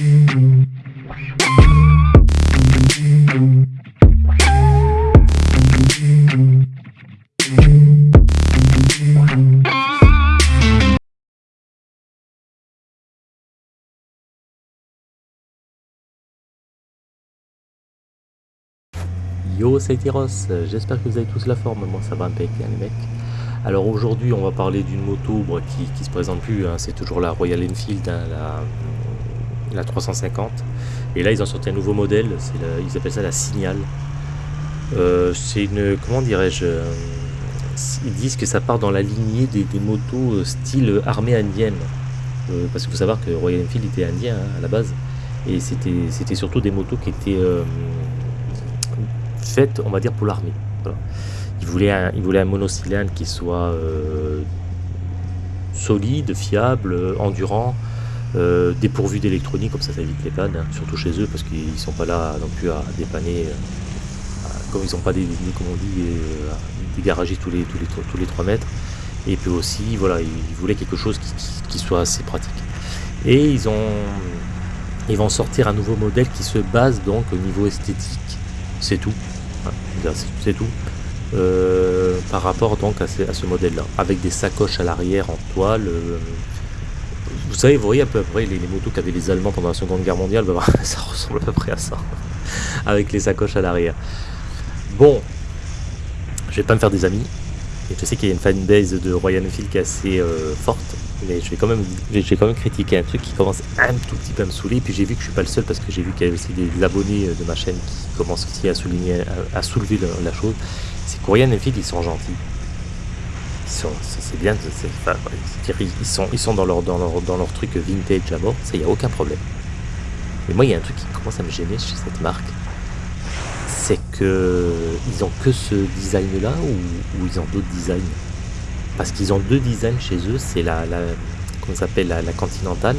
Yo, c'est Tyros, j'espère que vous avez tous la forme, moi ça va impec hein, les mecs. Alors aujourd'hui on va parler d'une moto qui, qui se présente plus, hein. c'est toujours la Royal Enfield, hein, la, 350. Et là ils ont sorti un nouveau modèle, ils appellent ça la Signal. Euh, c'est une, comment dirais-je, euh, ils disent que ça part dans la lignée des, motos euh, style armée indienne. parce qu'il faut savoir que Royal Enfield était indien à la base. Et c'était surtout des motos qui étaient faite, on va dire, pour l'armée. Il, voulait un, il voulait un monocylindre qui soit solide, fiable, endurant, euh, dépourvu d'électronique, comme ça ça évite les pannes, hein, surtout chez eux, parce qu'ils sont pas là non plus à dépanner, euh, comme ils n'ont pas des, comme on dit, des garagistes tous les, tous, les, tous les 3 mètres. Et puis aussi, voilà, ils voulaient quelque chose qui, soit assez pratique. Et ils ont, ils vont sortir un nouveau modèle qui se base donc au niveau esthétique, c'est tout, c'est tout. Euh, par rapport donc à ce, modèle-là, avec des sacoches à l'arrière en toile. Vous savez, vous voyez à peu près les, motos qu'avaient les Allemands pendant la Seconde Guerre mondiale, bah, ça ressemble à peu près à ça, avec les sacoches à l'arrière. Bon, je vais pas me faire des amis, et je sais qu'il y a une fanbase de Royal Enfield qui est assez euh, forte, mais je vais quand même j'ai quand un truc qui commence un tout petit peu à me saouler. Et puis j'ai vu que je suis pas le seul parce que j'ai vu qu'il y avait aussi des abonnés de ma chaîne qui commencent aussi à souligner à, soulever la, chose. C'est qu'Oriane et Phil ils sont gentils c'est bien ils sont dans leur dans leur dans leur truc vintage à mort ça y a aucun problème. Mais moi il y a un truc qui commence à me gêner chez cette marque. C'est que ils ont que ce design là ou, ils ont d'autres designs? Parce qu'ils ont deux designs chez eux, c'est la, la comment s'appelle la, Continental,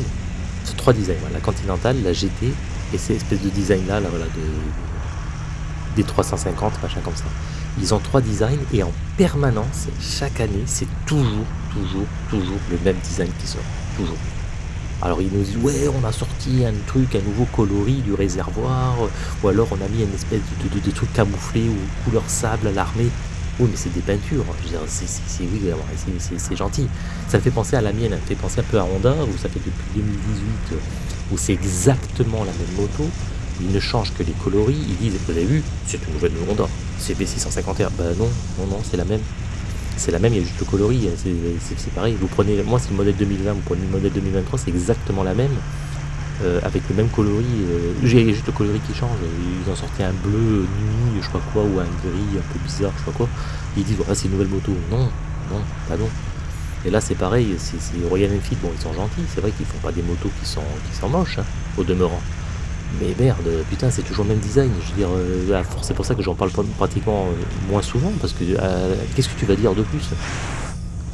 c'est trois designs, la Continental, la GT et ces espèces de design là, voilà, de, des 350, machin comme ça. Ils ont trois designs et en permanence, chaque année, c'est toujours, toujours, toujours le même design qui sort, toujours. Alors ils nous disent ouais on a sorti un truc, un nouveau coloris du réservoir, ou alors on a mis une espèce de, truc camouflé ou couleur sable à l'armée. Oui, mais c'est des peintures. C'est oui, c'est gentil. Ça me fait penser à la mienne, ça me fait penser un peu à Honda, où ça fait depuis 2018, où c'est exactement la même moto. Ils ne changent que les coloris. Ils disent, vous avez vu, c'est une nouvelle Honda. C'est B650R. Bah non, non, non, c'est la même. C'est la même, il y a juste le coloris. C'est pareil. Vous prenez, moi, c'est le modèle 2020, vous prenez le modèle 2023, c'est exactement la même. Euh, avec le même coloris. Euh, j'ai juste le coloris qui change. Ils ont sorti un bleu nuit, je pas quoi, ou un gris un peu bizarre, je pas quoi. Ils disent voilà, c'est une nouvelle moto. Non, non, pas non. Et là c'est pareil, c'est Royal Enfield, bon ils sont gentils, c'est vrai qu'ils font pas des motos qui sont, qui sont moches, hein, au demeurant. Mais merde, putain, c'est toujours le même design. Je veux dire, euh, c'est pour ça que j'en parle pratiquement moins souvent, parce que qu'est-ce que tu vas dire de plus?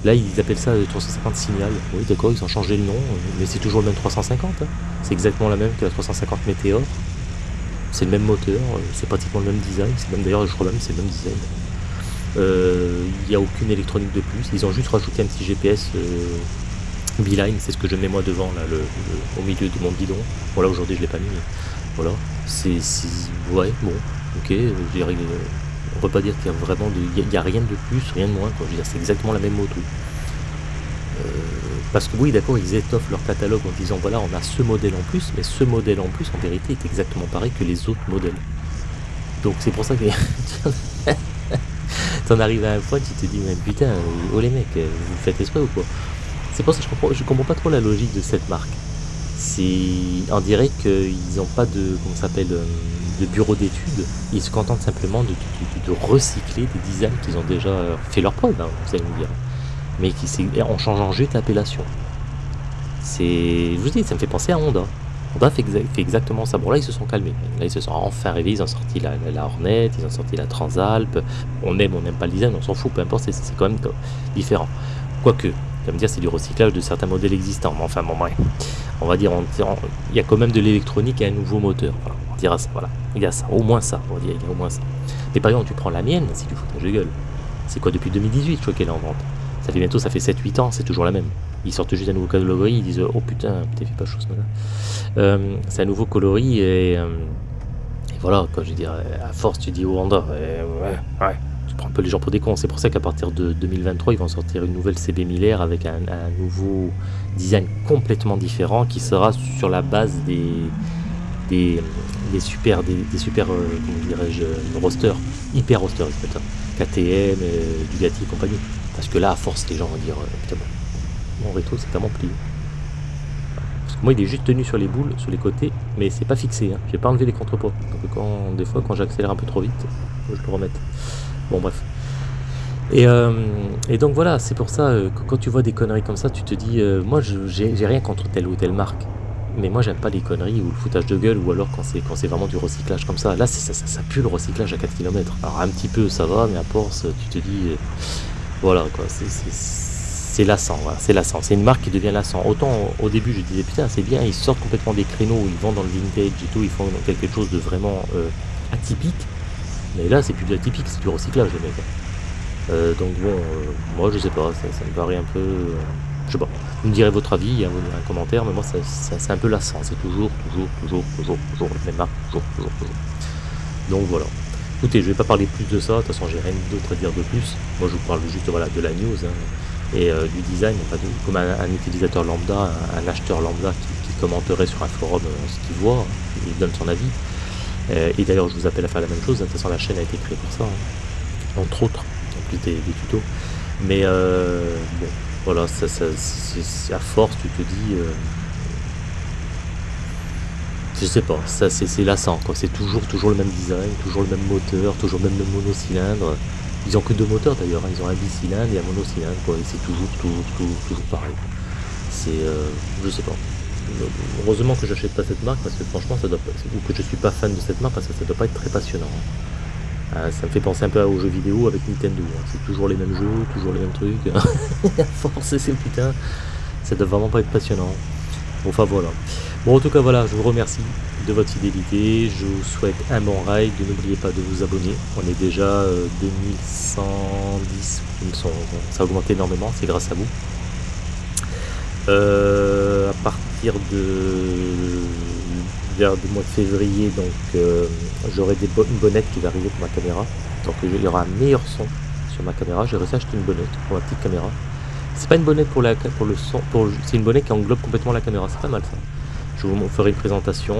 Là, ils appellent ça le 350 Signal. Oui, d'accord, ils ont changé le nom, mais c'est toujours le même 350. Hein. C'est exactement la même que la 350 Météor. C'est le même moteur, c'est pratiquement le même design. C'est même d'ailleurs, je crois même, c'est le même design. Euh, il n'y a aucune électronique de plus. Ils ont juste rajouté un petit GPS euh, Beeline, c'est ce que je mets moi devant, là, au milieu de mon bidon. Voilà, aujourd'hui je l'ai pas mis, mais voilà. C'est, ouais, bon, ok. On peut pas dire qu'il y a vraiment il y, a rien de plus, rien de moins. Quoi. Je c'est exactement la même moto. Euh, parce que oui, d'accord, ils étoffent leur catalogue en disant voilà, on a ce modèle en plus, mais ce modèle en plus, en vérité, est exactement pareil que les autres modèles. Donc c'est pour ça que t'en arrives à un point, tu te dis mais putain, oh les mecs, vous faites exprès ou quoi? C'est pour ça que je comprends, comprends pas trop la logique de cette marque. C'est, on dirait qu'ils n'ont pas de, comment s'appelle, euh, bureau d'études. Ils se contentent simplement de, recycler des designs qu'ils ont déjà fait leur preuve, hein, vous allez me dire. Mais qui en changeant juste l'appellation. C'est. Je vous dis, ça me fait penser à Honda. Honda fait, exactement ça. Bon là ils se sont calmés. Là ils se sont enfin réveillés, ils ont sorti la, Hornet, ils ont sorti la Transalp. On aime, on n'aime pas le design, on s'en fout, peu importe, c'est quand même différent. Quoique, ça me dire c'est du recyclage de certains modèles existants. Mais enfin bon On va dire, il y a quand même de l'électronique et un nouveau moteur dira ça, voilà. Il y a ça, au moins ça, on dire, il y a au moins ça. Mais par exemple, tu prends la mienne, c'est du foutage de gueule. C'est quoi depuis 2018, je crois qu'elle est en vente. Ça fait bientôt, ça fait 7-8 ans, c'est toujours la même. Ils sortent juste un nouveau coloris, ils disent oh putain, t'es fait pas chose ce euh, c'est un nouveau coloris et, euh, voilà, quoi, je veux dire, à force tu dis oh Honda, ouais, ouais, un peu les gens pour des cons. C'est pour ça qu'à partir de 2023, ils vont sortir une nouvelle CB Miller avec un, nouveau design complètement différent qui sera sur la base des, des, super, des, super, euh, comment dirais-je, roster, hyper roster, KTM, Bugatti et compagnie. Parce que là, à force, les gens vont dire, putain, mon rétro c'est tellement plié. Parce que moi il est juste tenu sur les boules, sur les côtés, mais c'est pas fixé, hein. j'ai pas enlevé les contrepoids. Donc quand, des fois quand j'accélère un peu trop vite, je le remette. Bon bref. Et, euh, et donc voilà, c'est pour ça euh, que quand tu vois des conneries comme ça, tu te dis, euh, moi j'ai rien contre telle ou telle marque. Mais moi j'aime pas les conneries ou le foutage de gueule ou alors quand c'est vraiment du recyclage comme ça. Là ça, pue le recyclage à 4 km. Alors un petit peu ça va, mais à force tu te dis voilà quoi, c'est lassant, c'est lassant. C'est une marque qui devient lassant. Autant au début je disais putain c'est bien, ils sortent complètement des créneaux, ils vont dans le vintage et tout, ils font quelque chose de vraiment atypique. Mais là c'est plus de atypique, c'est du recyclage les. Euh, donc bon, euh, moi je sais pas, ça, me paraît un peu... je sais pas, vous me direz votre avis, hein, un commentaire, mais moi c'est un peu lassant, c'est toujours, toujours, toujours, toujours, toujours la même marque, toujours, toujours, toujours. Donc voilà. Écoutez, je vais pas parler plus de ça, de toute façon j'ai rien d'autre à dire de plus. Moi je vous parle juste voilà, de la news. Hein et euh, du design, comme un, utilisateur lambda, un, acheteur lambda qui, commenterait sur un forum euh, ce qu'il voit, il donne son avis. Euh, et d'ailleurs, je vous appelle à faire la même chose. De toute façon, la chaîne a été créée pour ça, hein. entre autres, en plus des, tutos. Mais bon, voilà, ça, à force, tu te dis. je sais pas, ça c'est lassant, quoi. C'est toujours, toujours le même design, toujours le même moteur, toujours le même monocylindre. Ils ont que deux moteurs d'ailleurs, hein. ils ont un bicylindre et un monocylindre, quoi. Et c'est toujours, toujours, toujours, toujours pareil. C'est, euh, je sais pas. Heureusement que j'achète pas cette marque parce que franchement, ça doit pas, ou que je suis pas fan de cette marque parce que ça doit pas être très passionnant. Hein. Euh, ça me fait penser un peu aux jeux vidéo avec Nintendo. Hein. C'est toujours les mêmes jeux, toujours les mêmes trucs. à force, c'est putain, ça doit vraiment pas être passionnant. Enfin voilà. Bon, en tout cas, voilà, je vous remercie de votre fidélité. Je vous souhaite un bon ride. N'oubliez pas de vous abonner. On est déjà 2110. Euh, ça a augmenté énormément. C'est grâce à vous. Euh, à de vers le mois de février, donc euh, j'aurai des une bonnette qui va arriver pour ma caméra. Donc il y aura un meilleur son sur ma caméra. J'ai réussi à acheter une bonnette pour ma petite caméra. C'est pas une bonnette pour, la, pour le son, c'est une bonnette qui englobe complètement la caméra. C'est pas mal ça. Je vous ferai une présentation.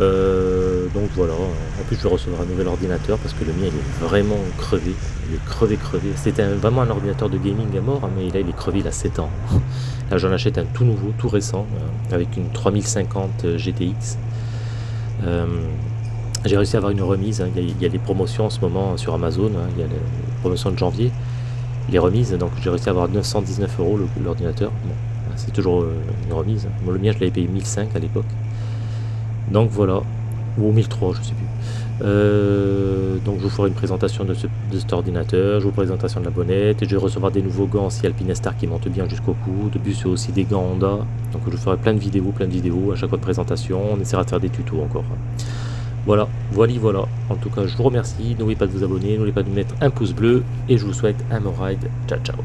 Euh, donc voilà, en plus je vais recevoir un nouvel ordinateur parce que le mien il est vraiment crevé, il est crevé crevé. C'était vraiment un ordinateur de gaming à mort, hein, mais là il est crevé il a 7 ans. Là j'en achète un tout nouveau, tout récent, euh, avec une 3050 euh, GTX. J'ai réussi à avoir une remise, hein. il, y a, des promotions en ce moment sur Amazon, hein. il y a les promotions de janvier, les remises, donc j'ai réussi à avoir 919 euros l'ordinateur. c'est toujours une remise. le mien je l'avais payé 1005 à l'époque. Donc voilà, ou 1003, je sais plus. Euh, donc je vous ferai une présentation de, cet ordinateur, je vous présentation de la bonnette, et je vais recevoir des nouveaux gants si Alpinestar qui montent bien jusqu'au cou. De plus, c'est aussi des gants Honda. Donc je ferai plein de vidéos, plein de vidéos à chaque fois de présentation. On essaiera de faire des tutos encore. Voilà, voilà, voilà. En tout cas, je vous remercie. N'oubliez pas de vous abonner, n'oubliez pas de mettre un pouce bleu, et je vous souhaite un bon ride. Ciao, ciao.